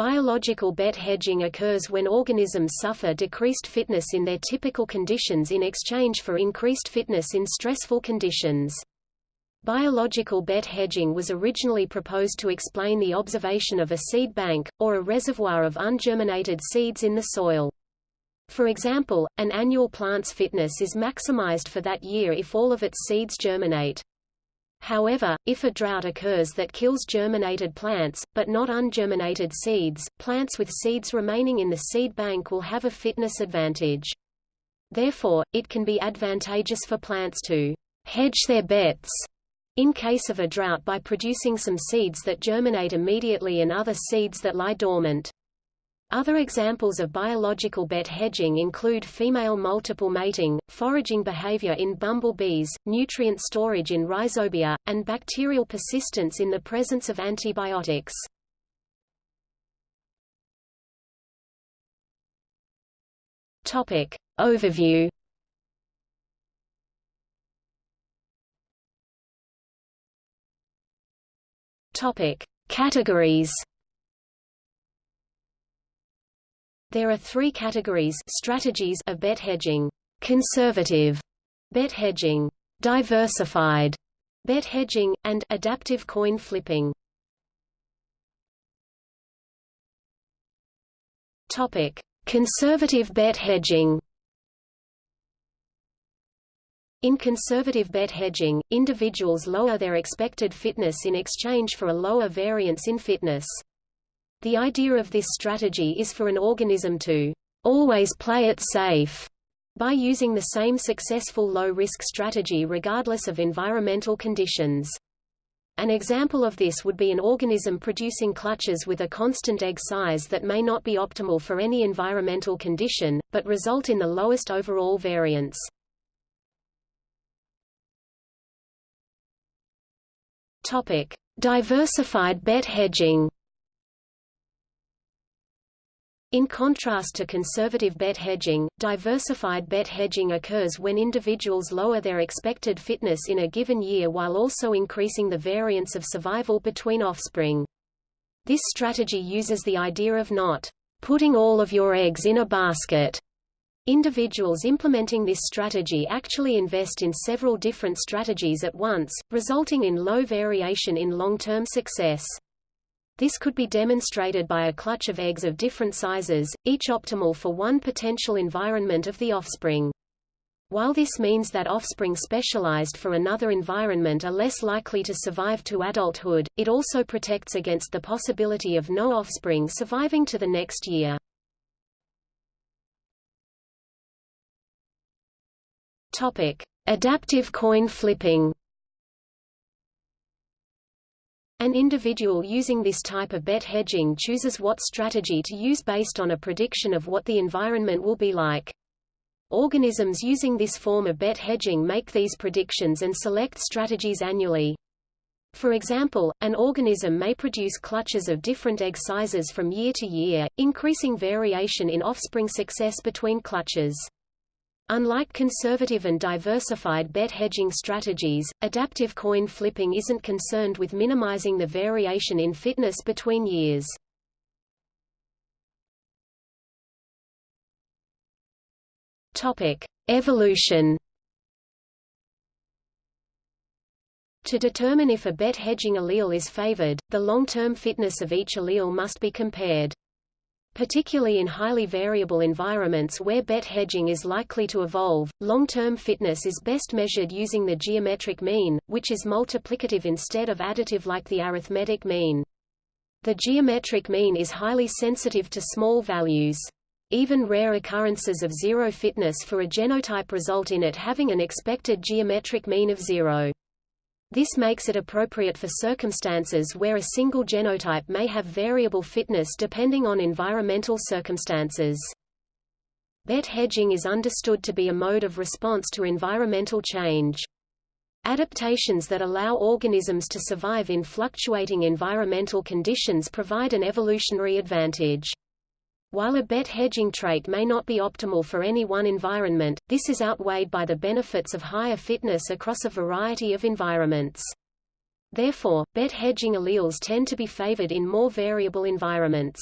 Biological bet hedging occurs when organisms suffer decreased fitness in their typical conditions in exchange for increased fitness in stressful conditions. Biological bet hedging was originally proposed to explain the observation of a seed bank, or a reservoir of ungerminated seeds in the soil. For example, an annual plant's fitness is maximized for that year if all of its seeds germinate. However, if a drought occurs that kills germinated plants, but not ungerminated seeds, plants with seeds remaining in the seed bank will have a fitness advantage. Therefore, it can be advantageous for plants to hedge their bets in case of a drought by producing some seeds that germinate immediately and other seeds that lie dormant. Other examples of biological bet hedging include female multiple mating, foraging behavior in bumblebees, nutrient storage in rhizobia, and bacterial persistence in the presence of antibiotics. Topic. Overview Topic: Categories. There are three categories strategies of bet hedging: conservative bet hedging, diversified bet hedging, and adaptive coin flipping. Topic: Conservative bet hedging. In conservative bet hedging, individuals lower their expected fitness in exchange for a lower variance in fitness. The idea of this strategy is for an organism to always play it safe by using the same successful low-risk strategy regardless of environmental conditions. An example of this would be an organism producing clutches with a constant egg size that may not be optimal for any environmental condition, but result in the lowest overall variance. Diversified bet hedging. In contrast to conservative bet hedging, diversified bet hedging occurs when individuals lower their expected fitness in a given year while also increasing the variance of survival between offspring. This strategy uses the idea of not putting all of your eggs in a basket Individuals implementing this strategy actually invest in several different strategies at once, resulting in low variation in long-term success. This could be demonstrated by a clutch of eggs of different sizes, each optimal for one potential environment of the offspring. While this means that offspring specialized for another environment are less likely to survive to adulthood, it also protects against the possibility of no offspring surviving to the next year. Topic: Adaptive coin flipping. An individual using this type of bet hedging chooses what strategy to use based on a prediction of what the environment will be like. Organisms using this form of bet hedging make these predictions and select strategies annually. For example, an organism may produce clutches of different egg sizes from year to year, increasing variation in offspring success between clutches. Unlike conservative and diversified bet hedging strategies, adaptive coin flipping isn't concerned with minimizing the variation in fitness between years. Topic: Evolution. To determine if a bet hedging allele is favored, the long-term fitness of each allele must be compared. Particularly in highly variable environments where bet hedging is likely to evolve, long-term fitness is best measured using the geometric mean, which is multiplicative instead of additive like the arithmetic mean. The geometric mean is highly sensitive to small values. Even rare occurrences of zero fitness for a genotype result in it having an expected geometric mean of zero. This makes it appropriate for circumstances where a single genotype may have variable fitness depending on environmental circumstances. Bet hedging is understood to be a mode of response to environmental change. Adaptations that allow organisms to survive in fluctuating environmental conditions provide an evolutionary advantage. While a bet hedging trait may not be optimal for any one environment, this is outweighed by the benefits of higher fitness across a variety of environments. Therefore, bet hedging alleles tend to be favored in more variable environments.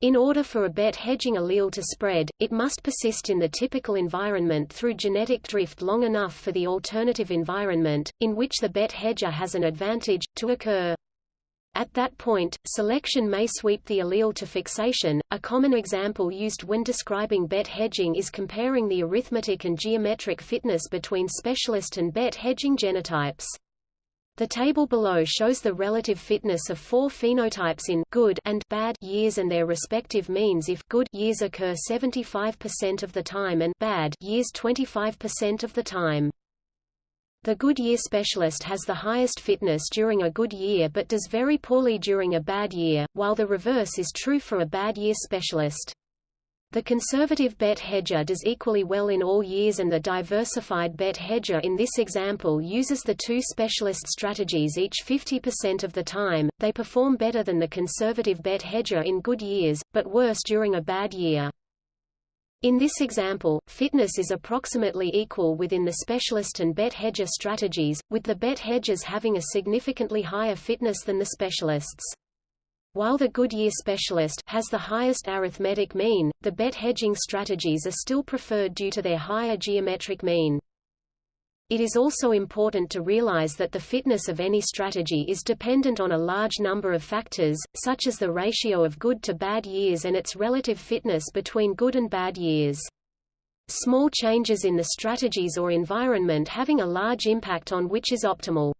In order for a bet hedging allele to spread, it must persist in the typical environment through genetic drift long enough for the alternative environment, in which the bet hedger has an advantage, to occur. At that point, selection may sweep the allele to fixation. A common example used when describing bet hedging is comparing the arithmetic and geometric fitness between specialist and bet hedging genotypes. The table below shows the relative fitness of four phenotypes in good and bad years and their respective means if good years occur 75% of the time and bad years 25% of the time. The good year specialist has the highest fitness during a good year but does very poorly during a bad year, while the reverse is true for a bad year specialist. The conservative bet hedger does equally well in all years and the diversified bet hedger in this example uses the two specialist strategies each 50% of the time. They perform better than the conservative bet hedger in good years, but worse during a bad year. In this example, fitness is approximately equal within the specialist and bet hedger strategies, with the bet hedgers having a significantly higher fitness than the specialists. While the Goodyear specialist has the highest arithmetic mean, the bet hedging strategies are still preferred due to their higher geometric mean. It is also important to realize that the fitness of any strategy is dependent on a large number of factors, such as the ratio of good to bad years and its relative fitness between good and bad years. Small changes in the strategies or environment having a large impact on which is optimal.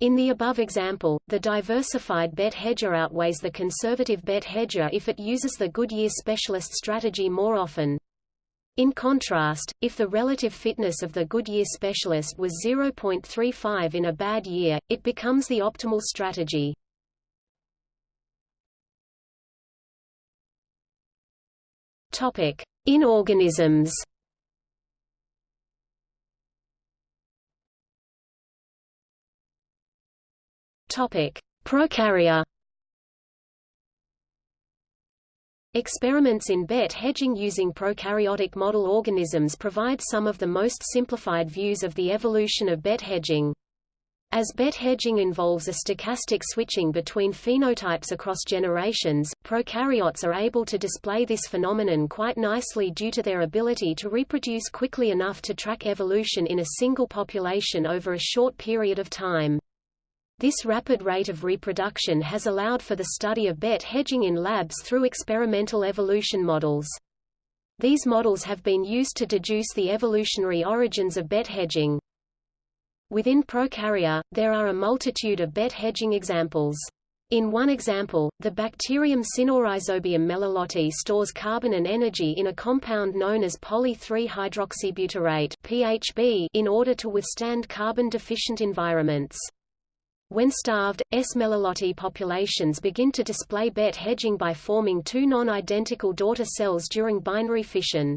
In the above example, the diversified bet hedger outweighs the conservative bet hedger if it uses the Goodyear specialist strategy more often. In contrast, if the relative fitness of the Goodyear specialist was 0.35 in a bad year, it becomes the optimal strategy. Topic: In organisms. Topic. Experiments in bet hedging using prokaryotic model organisms provide some of the most simplified views of the evolution of bet hedging. As bet hedging involves a stochastic switching between phenotypes across generations, prokaryotes are able to display this phenomenon quite nicely due to their ability to reproduce quickly enough to track evolution in a single population over a short period of time. This rapid rate of reproduction has allowed for the study of bet hedging in labs through experimental evolution models. These models have been used to deduce the evolutionary origins of bet hedging. Within Prokarya, there are a multitude of bet hedging examples. In one example, the bacterium Sinorhizobium meliloti stores carbon and energy in a compound known as poly-3-hydroxybutyrate (PHB) in order to withstand carbon-deficient environments. When starved, S. meliloti populations begin to display bet hedging by forming two non-identical daughter cells during binary fission.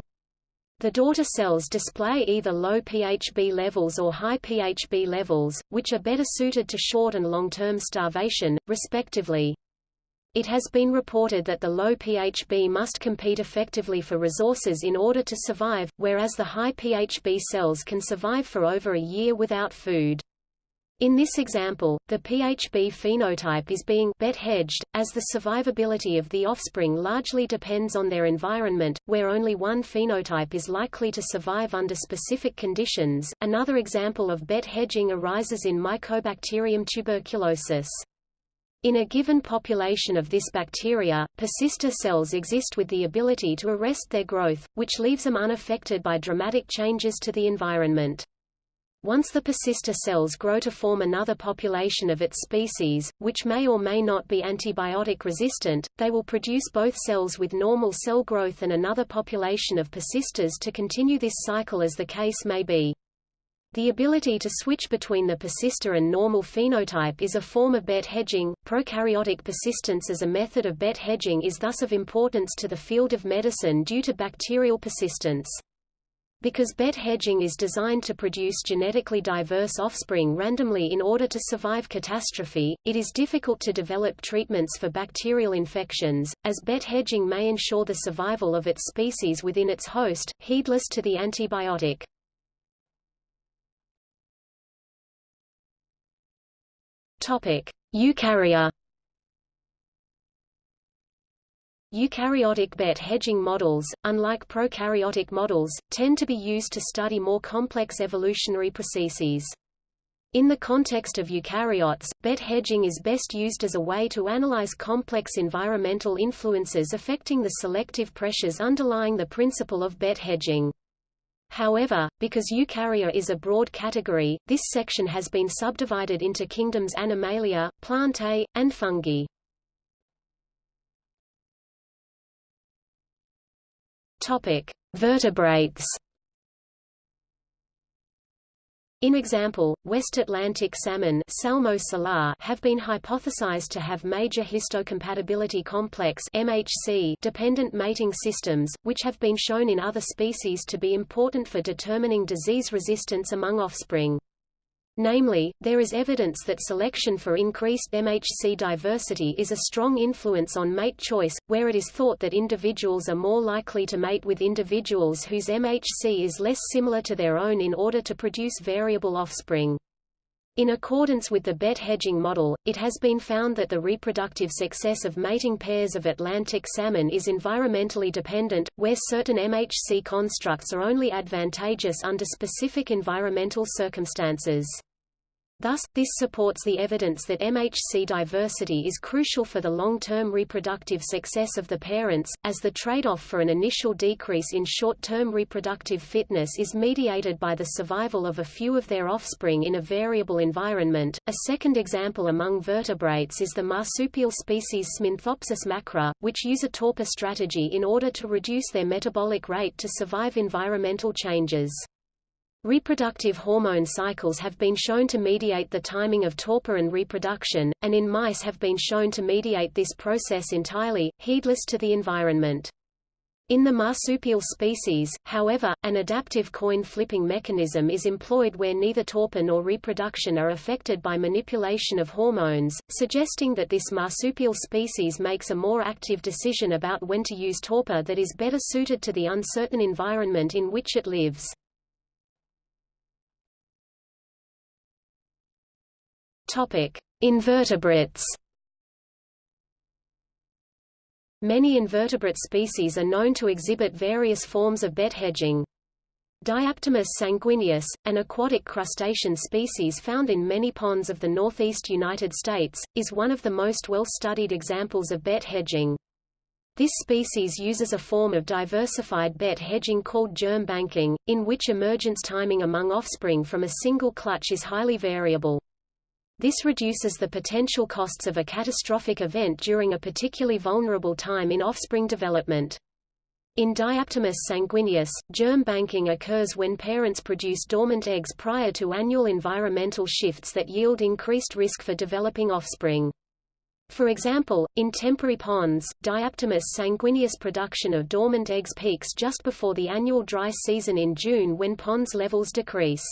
The daughter cells display either low PHB levels or high PHB levels, which are better suited to short and long-term starvation, respectively. It has been reported that the low PHB must compete effectively for resources in order to survive, whereas the high PHB cells can survive for over a year without food. In this example, the PHB phenotype is being bet hedged, as the survivability of the offspring largely depends on their environment, where only one phenotype is likely to survive under specific conditions. Another example of bet hedging arises in Mycobacterium tuberculosis. In a given population of this bacteria, persister cells exist with the ability to arrest their growth, which leaves them unaffected by dramatic changes to the environment. Once the persister cells grow to form another population of its species, which may or may not be antibiotic resistant, they will produce both cells with normal cell growth and another population of persisters to continue this cycle as the case may be. The ability to switch between the persister and normal phenotype is a form of bet hedging. Prokaryotic persistence as a method of bet hedging is thus of importance to the field of medicine due to bacterial persistence. Because bet hedging is designed to produce genetically diverse offspring randomly in order to survive catastrophe, it is difficult to develop treatments for bacterial infections, as bet hedging may ensure the survival of its species within its host, heedless to the antibiotic. Eukarya Eukaryotic bet hedging models, unlike prokaryotic models, tend to be used to study more complex evolutionary processes. In the context of eukaryotes, bet hedging is best used as a way to analyze complex environmental influences affecting the selective pressures underlying the principle of bet hedging. However, because eukarya is a broad category, this section has been subdivided into kingdoms Animalia, Plantae, and Fungi. Topic: Vertebrates. In example, West Atlantic salmon Salmo salar have been hypothesized to have major histocompatibility complex MHC dependent mating systems, which have been shown in other species to be important for determining disease resistance among offspring. Namely, there is evidence that selection for increased MHC diversity is a strong influence on mate choice, where it is thought that individuals are more likely to mate with individuals whose MHC is less similar to their own in order to produce variable offspring. In accordance with the bet hedging model, it has been found that the reproductive success of mating pairs of Atlantic salmon is environmentally dependent, where certain MHC constructs are only advantageous under specific environmental circumstances. Thus, this supports the evidence that MHC diversity is crucial for the long-term reproductive success of the parents, as the trade-off for an initial decrease in short-term reproductive fitness is mediated by the survival of a few of their offspring in a variable environment. A second example among vertebrates is the marsupial species Sminthopsis macra, which use a torpor strategy in order to reduce their metabolic rate to survive environmental changes. Reproductive hormone cycles have been shown to mediate the timing of torpor and reproduction, and in mice have been shown to mediate this process entirely, heedless to the environment. In the marsupial species, however, an adaptive coin flipping mechanism is employed where neither torpor nor reproduction are affected by manipulation of hormones, suggesting that this marsupial species makes a more active decision about when to use torpor that is better suited to the uncertain environment in which it lives. Invertebrates. Many invertebrate species are known to exhibit various forms of bet hedging. Diaptomus sanguineus, an aquatic crustacean species found in many ponds of the northeast United States, is one of the most well-studied examples of bet hedging. This species uses a form of diversified bet hedging called germ banking, in which emergence timing among offspring from a single clutch is highly variable. This reduces the potential costs of a catastrophic event during a particularly vulnerable time in offspring development. In Diaptomus sanguineus, germ banking occurs when parents produce dormant eggs prior to annual environmental shifts that yield increased risk for developing offspring. For example, in temporary ponds, Diaptomus sanguineus production of dormant eggs peaks just before the annual dry season in June when ponds levels decrease.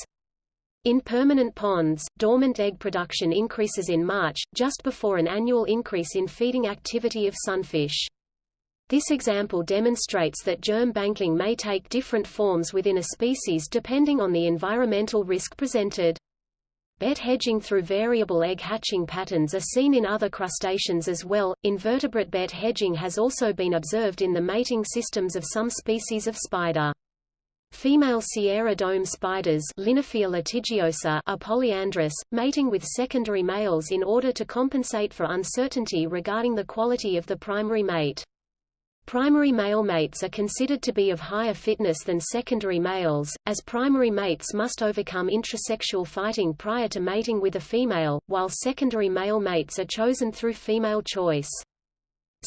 In permanent ponds, dormant egg production increases in March, just before an annual increase in feeding activity of sunfish. This example demonstrates that germ banking may take different forms within a species depending on the environmental risk presented. Bet hedging through variable egg hatching patterns are seen in other crustaceans as well. Invertebrate bet hedging has also been observed in the mating systems of some species of spider. Female Sierra dome spiders litigiosa are polyandrous, mating with secondary males in order to compensate for uncertainty regarding the quality of the primary mate. Primary male mates are considered to be of higher fitness than secondary males, as primary mates must overcome intrasexual fighting prior to mating with a female, while secondary male mates are chosen through female choice.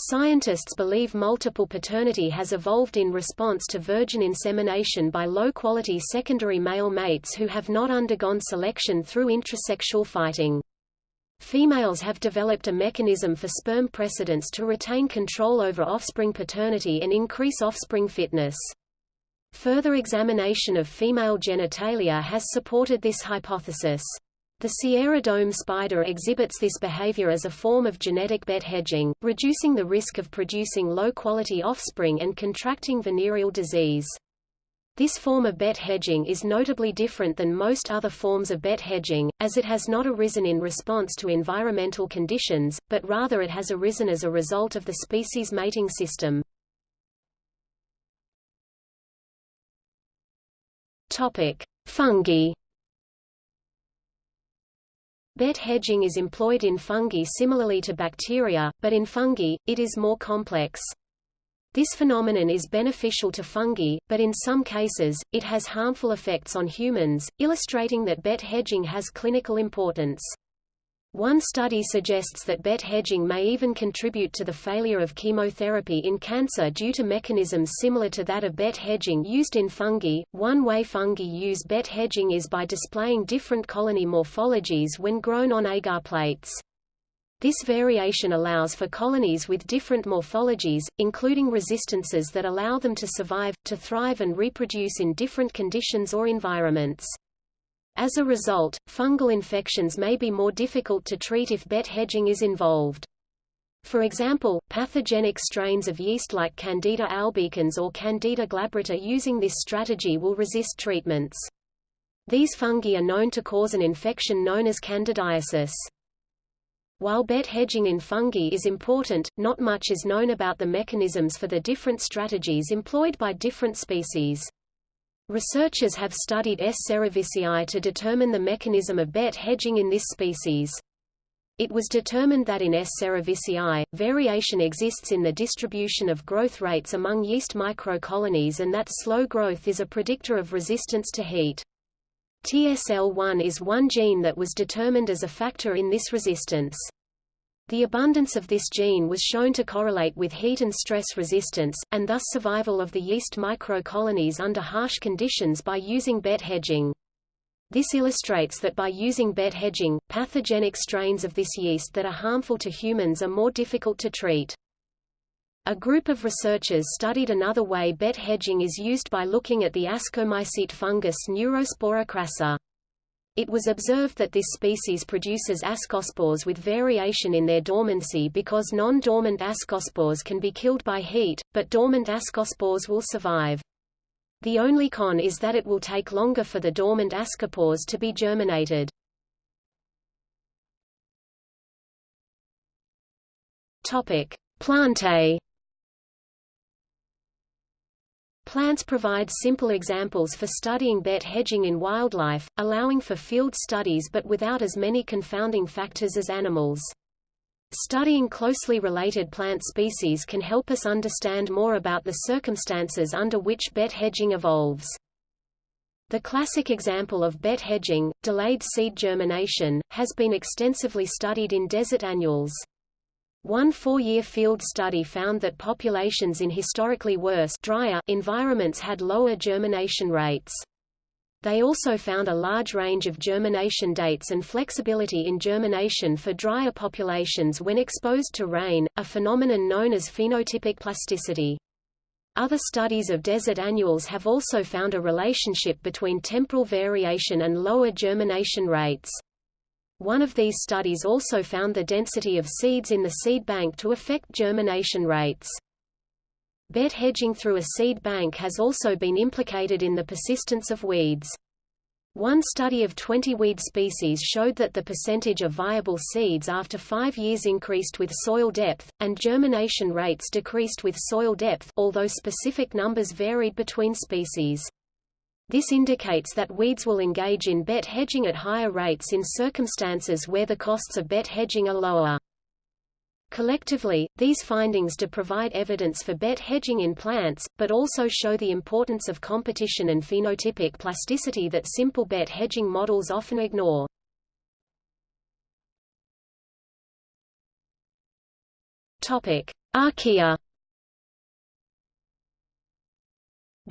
Scientists believe multiple paternity has evolved in response to virgin insemination by low-quality secondary male mates who have not undergone selection through intrasexual fighting. Females have developed a mechanism for sperm precedence to retain control over offspring paternity and increase offspring fitness. Further examination of female genitalia has supported this hypothesis. The Sierra dome spider exhibits this behavior as a form of genetic bet hedging, reducing the risk of producing low-quality offspring and contracting venereal disease. This form of bet hedging is notably different than most other forms of bet hedging, as it has not arisen in response to environmental conditions, but rather it has arisen as a result of the species mating system. Fungi. Bet hedging is employed in fungi similarly to bacteria, but in fungi, it is more complex. This phenomenon is beneficial to fungi, but in some cases, it has harmful effects on humans, illustrating that bet hedging has clinical importance. One study suggests that bet hedging may even contribute to the failure of chemotherapy in cancer due to mechanisms similar to that of bet hedging used in fungi. One way fungi use bet hedging is by displaying different colony morphologies when grown on agar plates. This variation allows for colonies with different morphologies, including resistances that allow them to survive, to thrive and reproduce in different conditions or environments. As a result, fungal infections may be more difficult to treat if bet hedging is involved. For example, pathogenic strains of yeast like Candida albicans or Candida glabrata using this strategy will resist treatments. These fungi are known to cause an infection known as candidiasis. While bet hedging in fungi is important, not much is known about the mechanisms for the different strategies employed by different species. Researchers have studied S. cerevisiae to determine the mechanism of bet hedging in this species. It was determined that in S. cerevisiae, variation exists in the distribution of growth rates among yeast microcolonies and that slow growth is a predictor of resistance to heat. TSL1 is one gene that was determined as a factor in this resistance. The abundance of this gene was shown to correlate with heat and stress resistance, and thus survival of the yeast microcolonies under harsh conditions by using bet hedging. This illustrates that by using bet hedging, pathogenic strains of this yeast that are harmful to humans are more difficult to treat. A group of researchers studied another way bet hedging is used by looking at the ascomycete fungus Neurospora crassa. It was observed that this species produces ascospores with variation in their dormancy because non-dormant ascospores can be killed by heat, but dormant ascospores will survive. The only con is that it will take longer for the dormant ascospores to be germinated. Topic: Plantae Plants provide simple examples for studying bet hedging in wildlife, allowing for field studies but without as many confounding factors as animals. Studying closely related plant species can help us understand more about the circumstances under which bet hedging evolves. The classic example of bet hedging, delayed seed germination, has been extensively studied in desert annuals. One four-year field study found that populations in historically worse drier environments had lower germination rates. They also found a large range of germination dates and flexibility in germination for drier populations when exposed to rain, a phenomenon known as phenotypic plasticity. Other studies of desert annuals have also found a relationship between temporal variation and lower germination rates. One of these studies also found the density of seeds in the seed bank to affect germination rates. Bet hedging through a seed bank has also been implicated in the persistence of weeds. One study of 20 weed species showed that the percentage of viable seeds after five years increased with soil depth, and germination rates decreased with soil depth although specific numbers varied between species. This indicates that weeds will engage in bet hedging at higher rates in circumstances where the costs of bet hedging are lower. Collectively, these findings do provide evidence for bet hedging in plants, but also show the importance of competition and phenotypic plasticity that simple bet hedging models often ignore. Topic: Archaea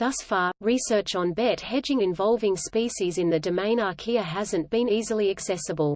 Thus far, research on bet hedging involving species in the domain archaea hasn't been easily accessible.